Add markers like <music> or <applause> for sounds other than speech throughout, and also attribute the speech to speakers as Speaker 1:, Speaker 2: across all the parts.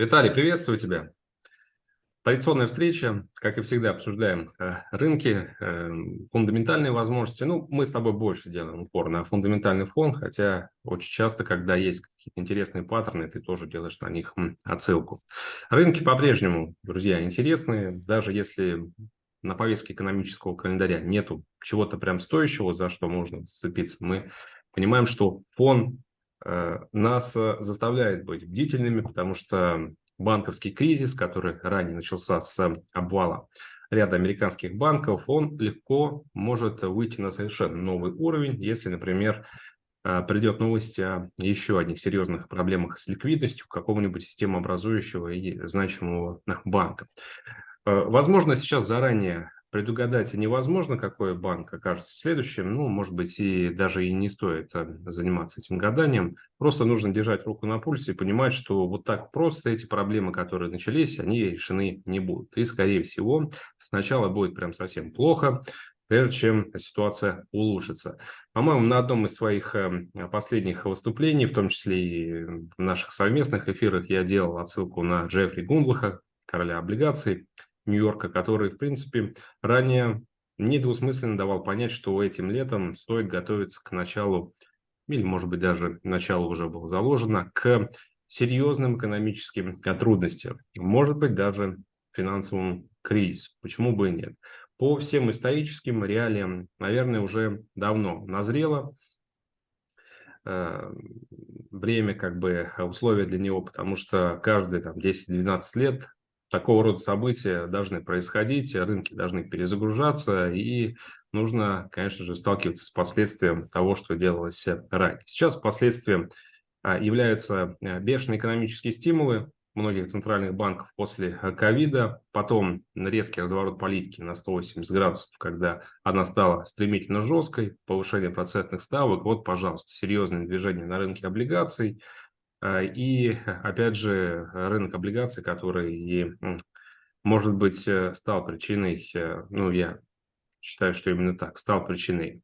Speaker 1: Виталий, приветствую тебя. Традиционная встреча, как и всегда, обсуждаем э, рынки, э, фундаментальные возможности. Ну, мы с тобой больше делаем упор на фундаментальный фон, хотя очень часто, когда есть какие-то интересные паттерны, ты тоже делаешь на них отсылку. Рынки по-прежнему, друзья, интересные, даже если на повестке экономического календаря нету чего-то прям стоящего, за что можно зацепиться, мы понимаем, что фон нас заставляет быть бдительными, потому что банковский кризис, который ранее начался с обвала ряда американских банков, он легко может выйти на совершенно новый уровень, если, например, э, придет новость о еще одних серьезных проблемах с ликвидностью какого-нибудь системообразующего и значимого банка. Э, возможно, сейчас заранее Предугадать невозможно, какой банк окажется следующим. Ну, может быть, и даже и не стоит э, заниматься этим гаданием. Просто нужно держать руку на пульсе и понимать, что вот так просто эти проблемы, которые начались, они решены не будут. И, скорее всего, сначала будет прям совсем плохо, прежде чем ситуация улучшится. По-моему, на одном из своих э, последних выступлений, в том числе и в наших совместных эфирах, я делал отсылку на Джеффри Гундлаха, короля облигаций, Нью-Йорка, который, в принципе, ранее недвусмысленно давал понять, что этим летом стоит готовиться к началу, или, может быть, даже начало уже было заложено, к серьезным экономическим трудностям, может быть, даже финансовому кризису. Почему бы и нет? По всем историческим реалиям, наверное, уже давно назрело э, время, как бы условия для него, потому что каждые там 10-12 лет такого рода события должны происходить, рынки должны перезагружаться, и нужно, конечно же, сталкиваться с последствием того, что делалось ранее. Сейчас последствием а, являются а, бешеные экономические стимулы многих центральных банков после а, ковида, потом резкий разворот политики на 180 градусов, когда она стала стремительно жесткой, повышение процентных ставок, вот, пожалуйста, серьезное движение на рынке облигаций – и, опять же, рынок облигаций, который, может быть, э, стал причиной, э, ну, я считаю, что именно так, стал причиной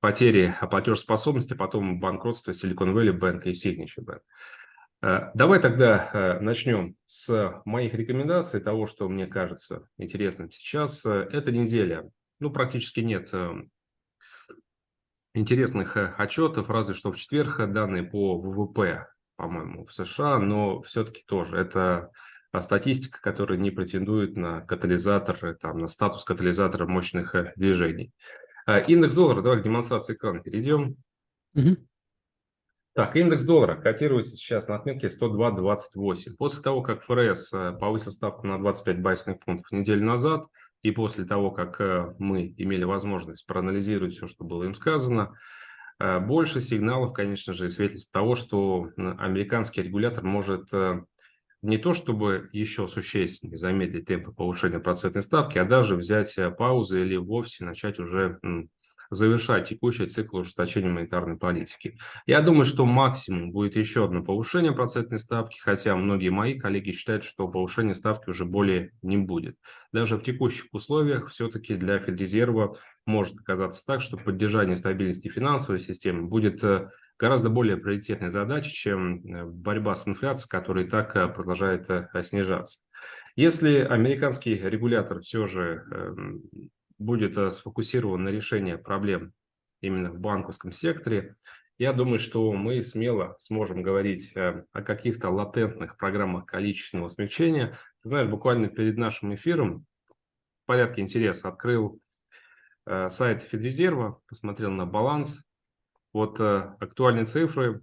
Speaker 1: потери платежеспособности, потом банкротства Silicon Valley Bank и Signature Bank. Э, давай тогда начнем с моих рекомендаций, того, что мне кажется интересным сейчас. Эта неделя, ну, практически нет интересных э, отчетов, разве что в четверг данные по ВВП, по-моему, в США, но все-таки тоже это а, статистика, которая не претендует на катализатор, э, там, на статус катализатора мощных э, движений. А, индекс доллара, давай к демонстрации экрана перейдем. Угу. Так, индекс доллара котируется сейчас на отметке 102.28. После того, как ФРС повысил ставку на 25 байсных пунктов неделю назад, и после того, как э, мы имели возможность проанализировать все, что было им сказано, э, больше сигналов, конечно же, свидетельств того, что американский регулятор может э, не то чтобы еще существенно замедлить темпы повышения процентной ставки, а даже взять паузу или вовсе начать уже завершать текущий цикл ужесточения монетарной политики. Я думаю, что максимум будет еще одно повышение процентной ставки, хотя многие мои коллеги считают, что повышения ставки уже более не будет. Даже в текущих условиях все-таки для Федрезерва может оказаться так, что поддержание стабильности финансовой системы будет э, гораздо более приоритетной задачей, чем э, борьба с инфляцией, которая и так э, продолжает снижаться. Если американский регулятор все же эм, будет э, сфокусирован на решении проблем именно в банковском секторе, я думаю, что мы смело сможем говорить э, о каких-то латентных программах количественного смягчения. Ты знаешь, буквально перед нашим эфиром в порядке интереса открыл э, сайт Федрезерва, посмотрел на баланс. Вот актуальные цифры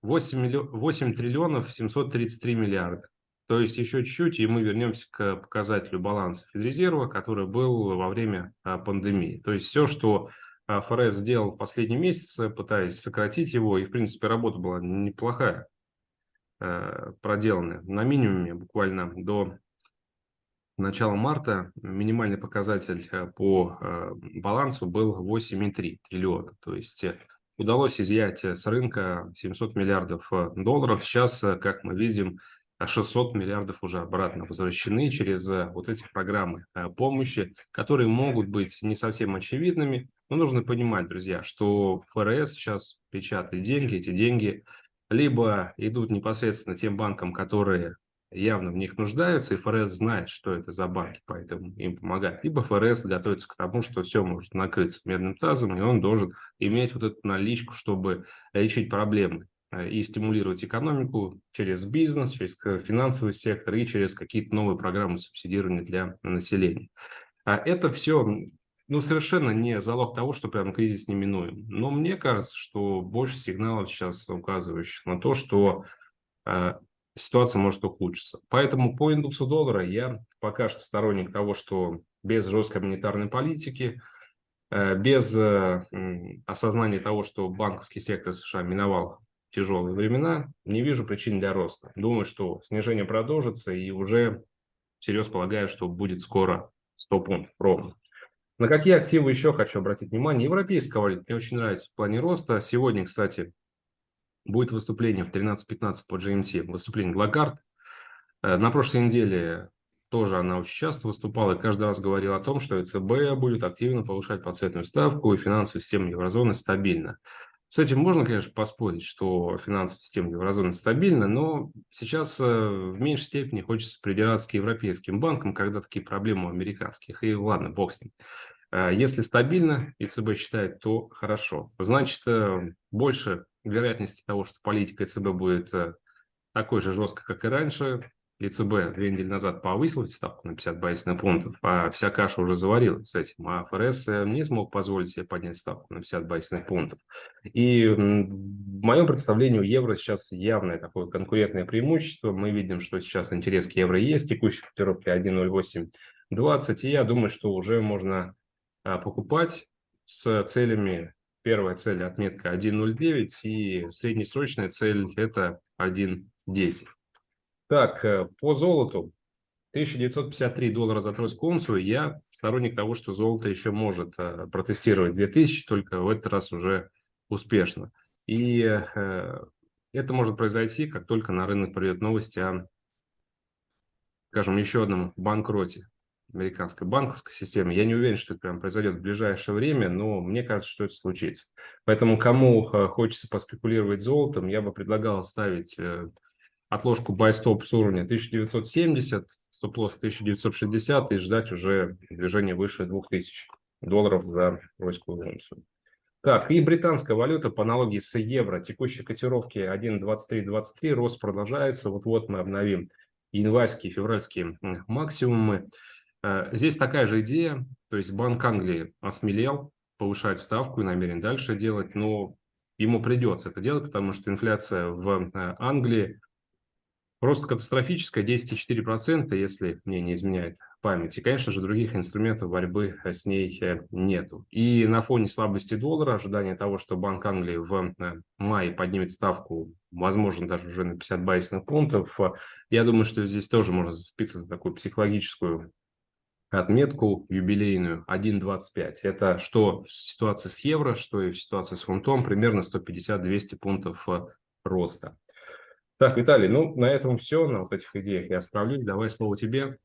Speaker 1: 8, миллион, 8 триллионов 733 миллиарда. То есть еще чуть-чуть, и мы вернемся к показателю баланса Федрезерва, который был во время а, пандемии. То есть все, что а, ФРС сделал в последние месяцы, пытаясь сократить его, и в принципе работа была неплохая, а, проделанная на минимуме буквально до начала марта минимальный показатель по балансу был 8,3 триллиона. То есть удалось изъять с рынка 700 миллиардов долларов. Сейчас, как мы видим, 600 миллиардов уже обратно возвращены через э, вот эти программы э, помощи, которые могут быть не совсем очевидными, но нужно понимать, друзья, что ФРС сейчас печатает деньги, эти деньги либо идут непосредственно тем банкам, которые явно в них нуждаются, и ФРС знает, что это за банки, поэтому им помогает. Либо ФРС готовится к тому, что все может накрыться медным тазом, и он должен иметь вот эту наличку, чтобы лечить проблемы и стимулировать экономику через бизнес, через финансовый сектор и через какие-то новые программы субсидирования для населения. А это все ну, совершенно не залог того, что прям кризис неминуем. Но мне кажется, что больше сигналов сейчас указывающих на то, что э, ситуация может ухудшиться. Поэтому по индексу доллара я пока что сторонник того, что без жесткой монетарной политики, э, без э, осознания того, что банковский сектор США миновал тяжелые времена, не вижу причин для роста. Думаю, что снижение продолжится и уже всерьез полагаю, что будет скоро 100 пунктов ровно. На какие активы еще хочу обратить внимание? Европейская валюта мне очень нравится в плане роста. Сегодня, кстати, будет выступление в 13.15 по GMT, выступление Лагард. Э, на прошлой неделе тоже она очень часто выступала и каждый раз говорила о том, что ЕЦБ будет активно повышать процентную ставку и финансовая система еврозоны стабильна. С этим можно, конечно, поспорить, что финансовая система еврозоны стабильна, но сейчас э, в меньшей степени хочется придираться к европейским банкам, когда такие проблемы у американских. И ладно, бог с ним. Э, если стабильно, ЕЦБ считает, то хорошо. Значит, э, больше вероятности того, что политика ЕЦБ будет такой же жесткой, как и раньше. ЕЦБ две недели назад повысил ставку на 50 базисных пунктов, а вся каша уже заварилась с этим. А ФРС не смог позволить себе поднять ставку на 50 базисных пунктов. И в моем представлении у евро сейчас явное такое конкурентное преимущество. Мы видим, что сейчас интерес к евро есть, текущий котировки 1.0820, и я думаю, что уже можно а, покупать с целями. Первая цель отметка 1.09 и среднесрочная цель это 1.10. Так, э, по золоту 1953 доллара за тройскую унцию. Я сторонник того, что золото еще может э, протестировать 2000, только в этот раз уже успешно. И э, это может произойти, как только на рынок придет новости о, скажем, еще одном банкроте американской банковской системы. Я не уверен, что это прям произойдет в ближайшее время, но мне кажется, что это случится. Поэтому кому хочется поспекулировать золотом, я бы предлагал ставить отложку buy stop с уровня 1970, стоп-лосс 1960 и ждать уже движения выше 2000 долларов за ройскую унцию. Так, и британская валюта по аналогии с евро. Текущие котировки 1.2323, рост продолжается. Вот-вот мы обновим январские, февральские максимумы. Э, здесь такая же идея, то есть Банк Англии осмелел, повышать ставку и намерен дальше делать, но ему придется это делать, потому что инфляция в э, Англии просто катастрофическая, 10,4%, если мне не изменяет память. И, конечно же, других инструментов борьбы с ней э, нету. И на фоне слабости доллара, ожидания того, что Банк Англии в мае поднимет ставку, возможно, даже уже на 50 базисных пунктов, я думаю, что здесь тоже можно зацепиться за такую психологическую отметку юбилейную 1.25. Это что в ситуации с евро, что и в ситуации с фунтом, примерно 150-200 пунктов э, роста. Так, Виталий, ну на этом все, на вот этих идеях я остановлюсь. Давай слово тебе.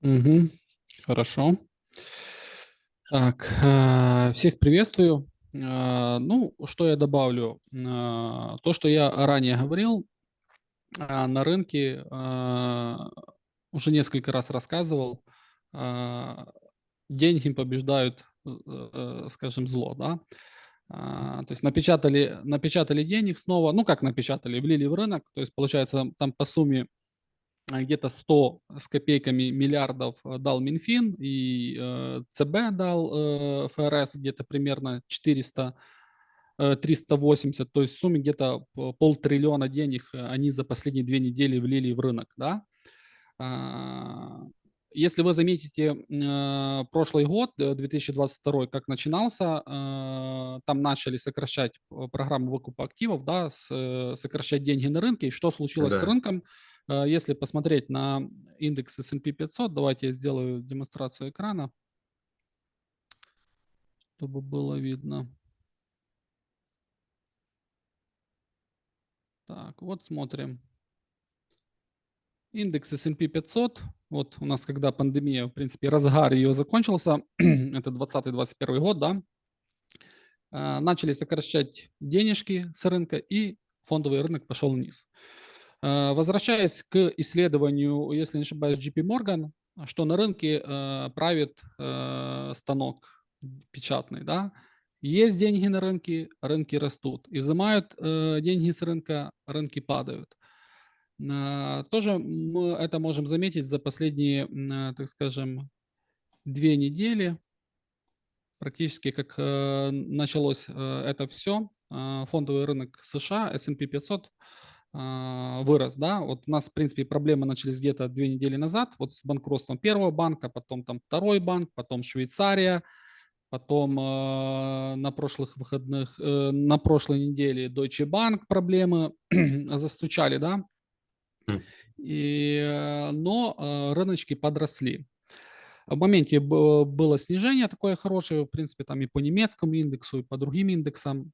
Speaker 2: Угу. Хорошо. Так, э, всех приветствую. Э, ну, что я добавлю? То, что я ранее говорил, на рынке уже несколько раз рассказывал, а, деньги побеждают, э, э, скажем, зло, да. А, то есть напечатали, напечатали денег снова, ну как напечатали, влили в рынок, то есть получается там по сумме а, где-то 100 с копейками миллиардов э, дал Минфин и э, ЦБ дал э, ФРС где-то примерно 400 380, то есть в сумме где-то полтриллиона денег они за последние две недели влили в рынок, да. Если вы заметите э, прошлый год, 2022, э, как начинался, э, там начали сокращать программу выкупа активов, да, сокращать деньги на рынке. И что случилось да. с рынком? Если посмотреть на индекс S&P 500, давайте я сделаю демонстрацию экрана, чтобы было видно. Так, вот смотрим. Индекс S&P 500, вот у нас, когда пандемия, в принципе, разгар ее закончился, <clears throat> это 2020-2021 год, да, а, начали сокращать денежки с рынка и фондовый рынок пошел вниз. Э, возвращаясь к исследованию, если не ошибаюсь, JP Morgan, что на рынке э, правит станок печатный, да, есть деньги на рынке, рынки растут. Изымают э, деньги с рынка, рынки падают. Э, тоже мы это можем заметить за последние, э, так скажем, две недели. Практически как э, началось э, это все, э, фондовый рынок США, S&P 500 э, вырос, да, вот у нас, в принципе, проблемы начались где-то две недели назад, вот с банкротством первого банка, потом там второй банк, потом Швейцария, Потом на прошлых выходных, э, на прошлой неделе Deutsche Bank проблемы <clears throat> застучали, да. И, э, но э, рыночки подросли. В моменте было снижение такое хорошее, в принципе, там и по немецкому индексу, и по другим индексам.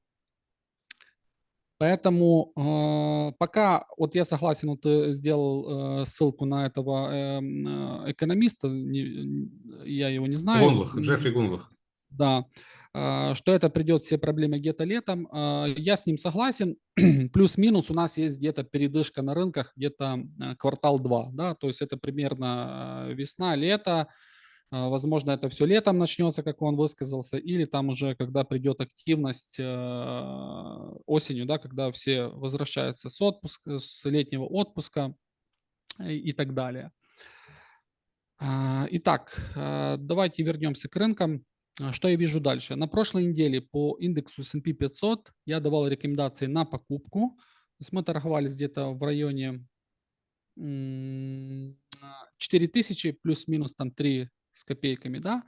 Speaker 2: Поэтому э, пока, вот я согласен, вот ты сделал э, ссылку на этого э, э, экономиста, не, я его не знаю.
Speaker 1: Гунлах, Джеффри Гунлах.
Speaker 2: Да, а, что это придет все проблемы где-то летом. А, я с ним согласен. <clears throat> Плюс-минус у нас есть где-то передышка на рынках, где-то а, квартал 2. Да? То есть это примерно весна, лето. Возможно, это все летом начнется, как он высказался, или там уже, когда придет активность осенью, да, когда все возвращаются с отпуска, с летнего отпуска и так далее. Итак, давайте вернемся к рынкам. А, что я вижу дальше? На прошлой неделе по индексу S&P 500 я давал рекомендации на покупку. То есть мы торговались где-то в районе 4000 плюс-минус там 3 с копейками, да.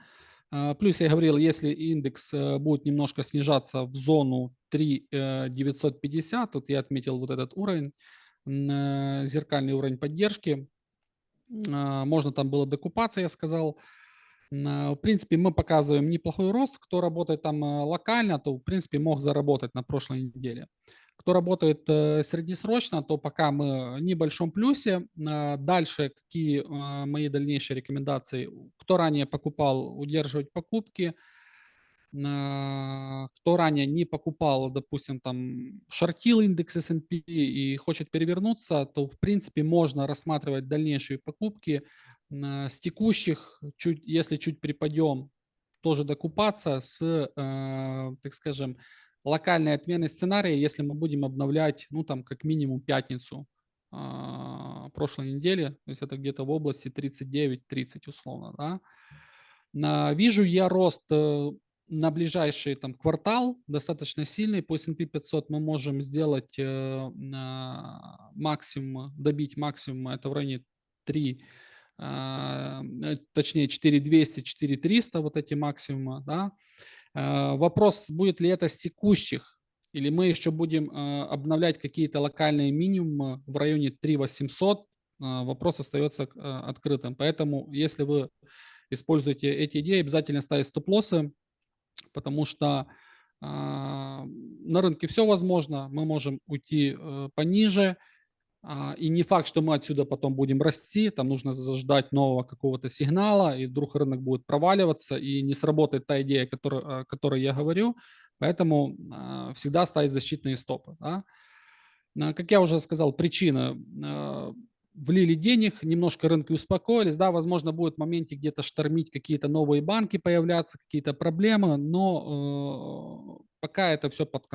Speaker 2: А, плюс я говорил, если индекс э, будет немножко снижаться в зону 3950, э, тут я отметил вот этот уровень, э, зеркальный уровень поддержки, а, можно там было докупаться, я сказал, в принципе, мы показываем неплохой рост. Кто работает там э, локально, то, в принципе, мог заработать на прошлой неделе. Кто работает э, среднесрочно, то пока мы в небольшом плюсе. Дальше какие мои дальнейшие рекомендации? Кто ранее покупал, удерживать покупки – кто ранее не покупал, допустим, там шортил индекс S&P и хочет перевернуться, то в принципе можно рассматривать дальнейшие покупки с текущих, чуть, если чуть припадем, тоже докупаться с, э, так скажем, локальной отмены сценария, если мы будем обновлять, ну там как минимум пятницу э, прошлой недели, то есть это где-то в области 39-30 условно, да. Вижу я рост э, на ближайший там, квартал достаточно сильный. По S&P 500 мы можем сделать э, максимум, добить максимум, это в районе 3, а, э, точнее 4200, 4300, вот эти максимумы. Да? Э, вопрос, будет ли это с текущих, или мы еще будем э, обновлять какие-то локальные минимумы в районе 3800, э, вопрос остается э, открытым. Поэтому, если вы используете эти идеи, обязательно ставить стоп-лоссы, потому что э, на рынке все возможно, мы можем уйти э, пониже, э, и не факт, что мы отсюда потом будем расти, там нужно заждать нового какого-то сигнала, и вдруг рынок будет проваливаться, и не сработает та идея, которую, о которой я говорю, поэтому э, всегда ставить защитные стопы. Да? Как я уже сказал, причина влили денег, немножко рынки успокоились, да, возможно, будет в моменте где-то штормить какие-то новые банки, появляться какие-то проблемы, но э, пока это все под,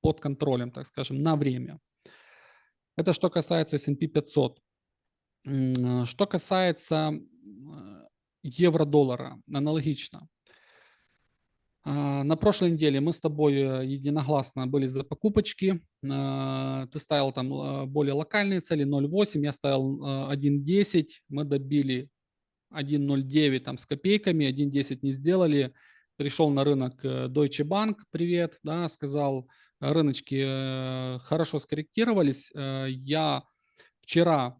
Speaker 2: под контролем, так скажем, на время. Это что касается S&P 500. Что касается э, евро-доллара, аналогично. А, на прошлой неделе мы с тобой э, единогласно были за покупочки. А, ты ставил там а, более локальные цели 0.8, я ставил 1.10. Мы добили 1.09 там с копейками, 1.10 не сделали. Пришел на рынок э, Deutsche Bank, привет, да, сказал, рыночки э, хорошо скорректировались. Я вчера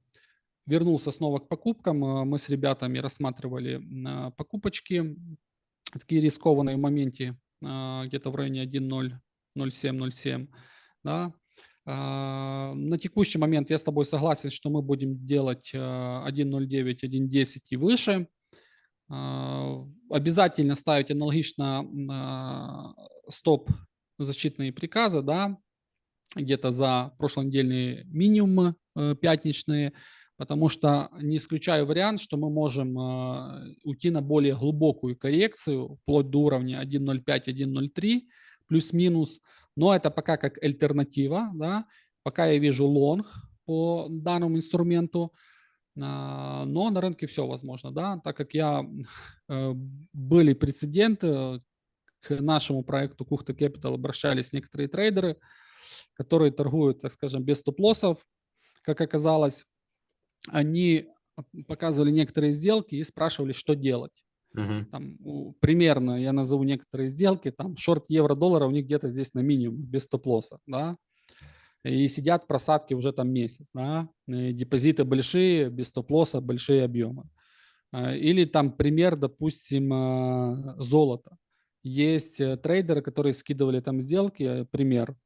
Speaker 2: вернулся снова к покупкам. Мы с ребятами рассматривали покупочки такие рискованные в моменте где-то в районе 1.007-07. Да. На текущий момент я с тобой согласен, что мы будем делать 1.09, а, 1.10 и выше. Обязательно ставить аналогично стоп защитные приказы, да, где-то за прошлонедельные минимумы э, пятничные, потому что не исключаю вариант, что мы можем э, уйти на более глубокую коррекцию, вплоть до уровня 1.05-1.03, плюс-минус, но это пока как альтернатива, да, пока я вижу лонг по данному инструменту, а, но на рынке все возможно, да, так как я, э, были прецеденты, к нашему проекту Кухта Capital обращались некоторые трейдеры, которые торгуют, так скажем, без стоп-лоссов, как оказалось, они показывали некоторые сделки и спрашивали, что делать.
Speaker 1: Мгм.
Speaker 2: Там, примерно, я назову некоторые сделки, там шорт евро-доллара у них где-то здесь на минимум, без стоп-лосса, да, и сидят просадки уже там месяц, да, и депозиты большие, без стоп-лосса, большие объемы. А, Или там пример, допустим, а, золото. Есть э, трейдеры, которые скидывали там сделки, э, пример,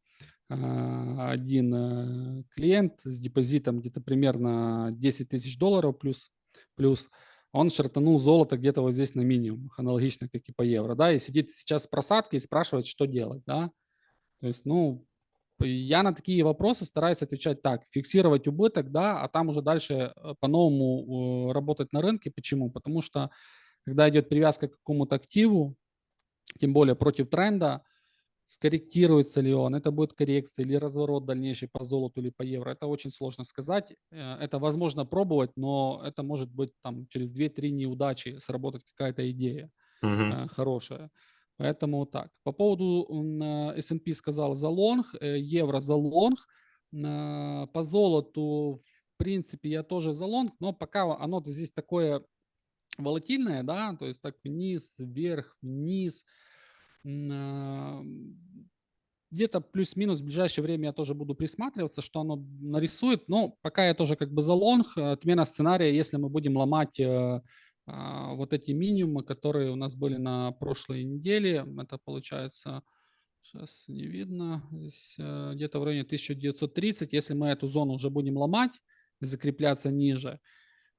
Speaker 2: а, один э, клиент с депозитом где-то примерно 10 тысяч долларов плюс, плюс он шартанул золото где-то вот здесь на минимум, аналогично, как и по евро, да, и сидит сейчас в просадке и спрашивает, что делать, да. То есть, ну, я на такие вопросы стараюсь отвечать так, фиксировать убыток, да, а там уже дальше по-новому работать на рынке. Почему? Потому что когда идет привязка к какому-то активу, тем более против тренда, скорректируется ли он, это будет коррекция или разворот дальнейший по золоту или по евро, это очень сложно сказать. Э, Это возможно пробовать, но это может быть там через 2-3 неудачи сработать какая-то идея
Speaker 1: Мгм.
Speaker 2: э, хорошая. Поэтому так. По поводу э, S&P сказал за лонг, евро за лонг. По золоту, в принципе, я тоже за лонг, но пока оно здесь такое волатильное, да, то есть так вниз, вверх, вниз. А, Где-то плюс-минус в ближайшее время я тоже буду присматриваться, что оно нарисует. Но пока я тоже как бы за лонг. э, Отмена сценария, если мы будем ломать э, а, вот эти минимумы, которые у нас были на прошлой неделе. Это получается, сейчас не видно, э, где-то в районе 1930. Если мы эту зону уже будем ломать, закрепляться ниже,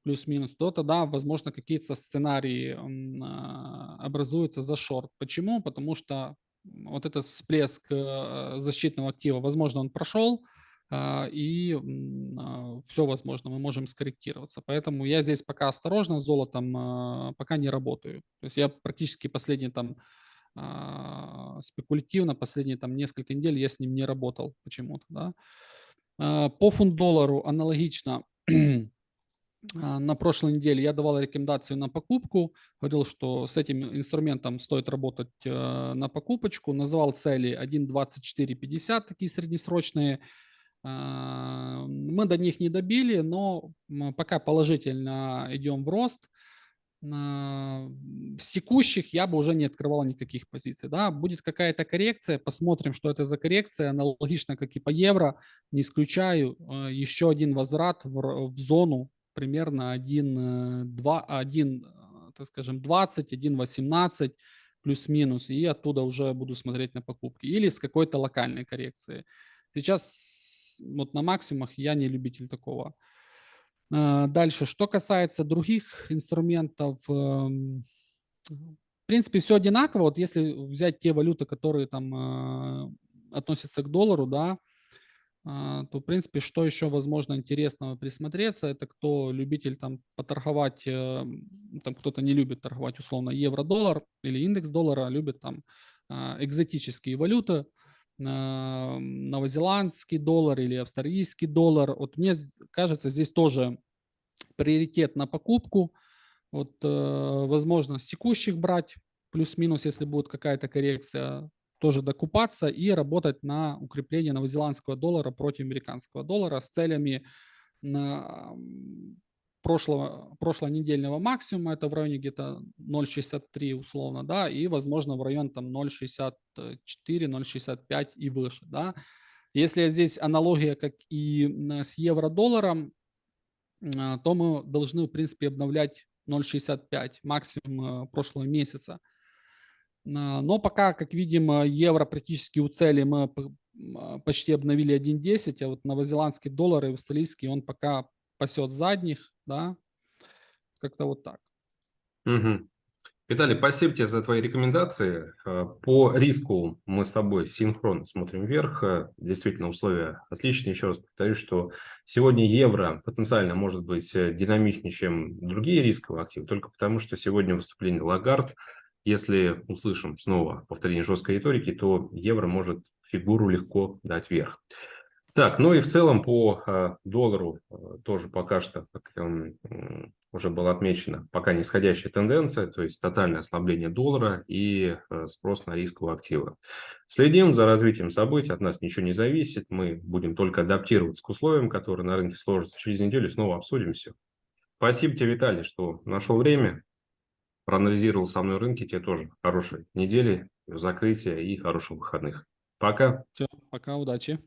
Speaker 2: плюс-минус, то тогда, возможно, какие-то сценарии а, образуются за шорт. Почему? Потому что вот этот всплеск э, защитного актива, возможно, он прошел, а, и все возможно, мы можем скорректироваться. Поэтому я здесь пока осторожно с золотом, а, пока не работаю. То есть я практически последние там а, спекулятивно, последние там несколько недель я с ним не работал почему-то. Да? А, По фунт-доллару аналогично а, <clears throat> на прошлой неделе я давал рекомендацию на покупку, говорил, что с этим инструментом стоит работать э, на покупочку, называл цели 1.2450, такие среднесрочные. А, Мы до них не добили, но пока положительно идем в рост. На- С текущих я бы уже не открывал никаких позиций. Да? Будет какая-то коррекция, посмотрим, что это за коррекция, аналогично, как и по евро, не исключаю э, еще один возврат в, в зону примерно 1, 2, 1, так скажем, 20, 1, 18 плюс-минус, и оттуда уже буду смотреть на покупки. Или с какой-то локальной коррекцией. Сейчас вот на максимумах я не любитель такого. А, Дальше, что касается других инструментов, эм, в принципе, все одинаково. Вот если взять те валюты, которые там а, относятся к доллару, да, то, в принципе, что еще возможно интересного присмотреться, это кто любитель там поторговать, э, там кто-то не любит торговать условно евро-доллар или индекс доллара, любит там а, экзотические валюты, а, новозеландский доллар или австралийский доллар. Вот мне кажется, здесь тоже приоритет на покупку. Вот, э, возможно, с текущих брать, плюс-минус, если будет какая-то коррекция, тоже докупаться и работать на укрепление новозеландского доллара против американского доллара с целями на прошлого, прошлонедельного максимума, это в районе где-то 0,63 условно, да, и, возможно, в район там 0,64, 0,65 и выше, да. Если здесь аналогия, как и с евро-долларом, а, то мы должны, в принципе, обновлять 0,65 максимум э, прошлого месяца. А, Но пока, как видим, евро практически у цели мы почти обновили 1.10, а вот новозеландский доллар и австралийский он пока пасет задних, да, как-то вот так.
Speaker 1: Мгм. Виталий, спасибо тебе за твои рекомендации. Э, по риску мы с тобой синхронно смотрим вверх. Э, действительно, условия отличные. Еще раз повторюсь, что сегодня евро потенциально может быть э, динамичнее, чем другие рисковые активы, только потому, что сегодня выступление Лагард, если услышим снова повторение жесткой риторики, то евро может фигуру легко дать вверх. Так, ну и в целом по э, доллару э, тоже пока что, как э, уже было отмечено, пока нисходящая тенденция, то есть тотальное ослабление доллара и э, спрос на рисковые активы. Следим за развитием событий, от нас ничего не зависит, мы будем только адаптироваться к условиям, которые на рынке сложатся. Через неделю снова обсудим все. Спасибо тебе, Виталий, что нашел время, проанализировал со мной рынки. Тебе тоже хорошей недели, закрытия и хороших выходных. Пока.
Speaker 2: Все, пока, удачи.